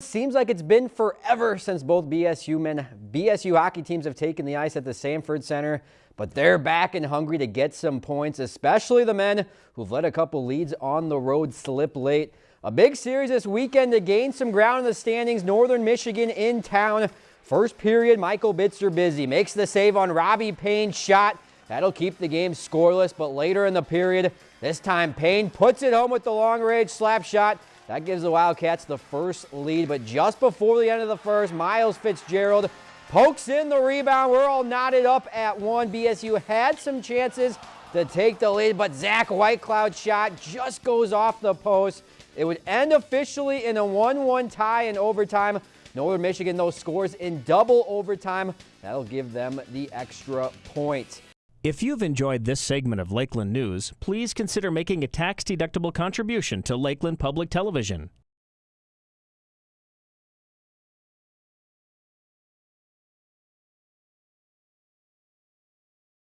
Seems like it's been forever since both BSU men, BSU hockey teams have taken the ice at the Sanford Center, but they're back and hungry to get some points, especially the men who've let a couple leads on the road slip late. A big series this weekend to gain some ground in the standings. Northern Michigan in town. First period, Michael Bitzer busy. Makes the save on Robbie Payne's shot. That'll keep the game scoreless, but later in the period, this time Payne puts it home with the long range slap shot. That gives the Wildcats the first lead, but just before the end of the first, Miles Fitzgerald pokes in the rebound. We're all knotted up at one. BSU had some chances to take the lead, but Zach Whitecloud's shot just goes off the post. It would end officially in a 1-1 tie in overtime. Northern Michigan, though, scores in double overtime. That'll give them the extra point. If you've enjoyed this segment of Lakeland News, please consider making a tax-deductible contribution to Lakeland Public Television.